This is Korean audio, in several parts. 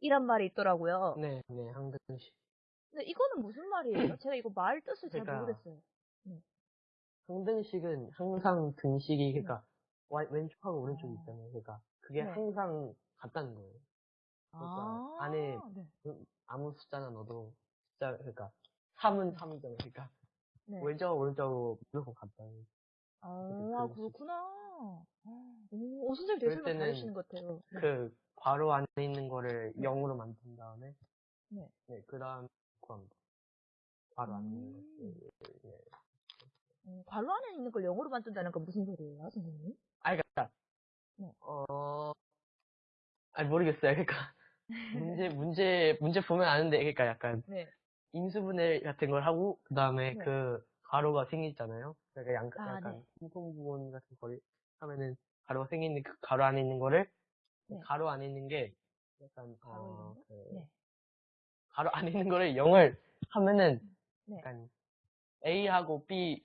이란 말이 있더라고요. 네, 네, 항등식. 근데 이거는 무슨 말이에요? 제가 이거 말 뜻을 잘 그러니까 모르겠어요. 항등식은 항상 등식이, 그러니까, 와- 왼쪽하고 오른쪽이 어. 있잖아요. 그러니까, 그게 네. 항상 같다는 거예요. 그러니까 아, 안에 네. 그 아무 숫자나 넣어도, 숫자, 그러니까, 3은 3이잖아요. 그러니까, 네. 왼쪽, 오른쪽으로 무조건 같다는. 아, 그렇구나. 오, 오, 선생님 되게 설명 잘하시는 것 같아요. 네. 그, 괄호 안에 있는 거를 0으로 만든 다음에, 네. 그 다음, 구합니다. 괄호 안에 있는 음. 것들. 네. 어, 괄호 안에 있는 걸 영어로 만든다는 건 무슨 소리예요, 선생님? 아, 그니까, 네. 어, 아니, 모르겠어요. 그니까, 문제, 문제, 문제 보면 아는데, 그니까 약간, 네. 인수분해 같은 걸 하고, 그 다음에 네. 그, 가로가 생기잖아요. 그러니까 양, 아, 약간, 네. 공통부분 같은 거를 하면은, 가로가 생기는 그 가로 안에 있는 거를, 네. 가로 안에 있는 게, 약간, 가로 어, 그, 네. 가로 안에 있는 거를 0을 하면은, 네. 약간, A하고 B,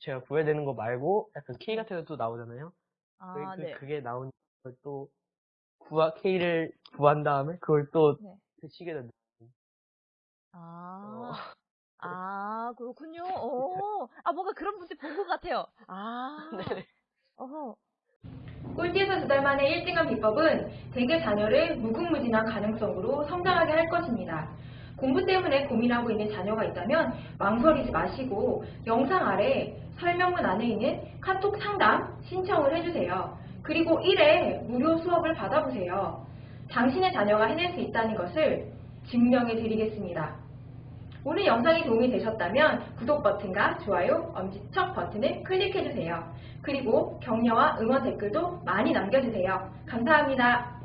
제가 구해야 되는 거 말고, 약간 K 같은 것도 나오잖아요. 아, 그, 네. 그게 나온 걸 또, 구하, K를 구한 다음에, 그걸 또, 네. 그 식에다 넣 아, 아, 그렇군요. 오, 아, 뭔가 그런 문제 본 것 같아요. 아, 네. 어허. 꼴찌에서 두 달 만에 1등한 비법은 대개 자녀를 무궁무진한 가능성으로 성장하게 할 것입니다. 공부 때문에 고민하고 있는 자녀가 있다면 망설이지 마시고 영상 아래 설명문 안에 있는 카톡 상담 신청을 해주세요. 그리고 1회 무료 수업을 받아보세요. 당신의 자녀가 해낼 수 있다는 것을 증명해 드리겠습니다. 오늘 영상이 도움이 되셨다면 구독 버튼과 좋아요, 엄지척 버튼을 클릭해주세요. 그리고 격려와 응원 댓글도 많이 남겨주세요. 감사합니다.